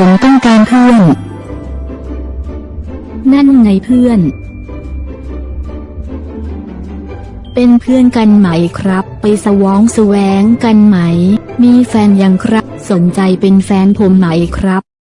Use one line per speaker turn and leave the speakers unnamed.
ผมต้องการเพื่อน นั่นไงเพื่อน เป็นเพื่อนกันไหมครับ ไปสวองแสวงกันไหม มีแฟนยังครับ สนใจเป็นแฟนผมไหมครับ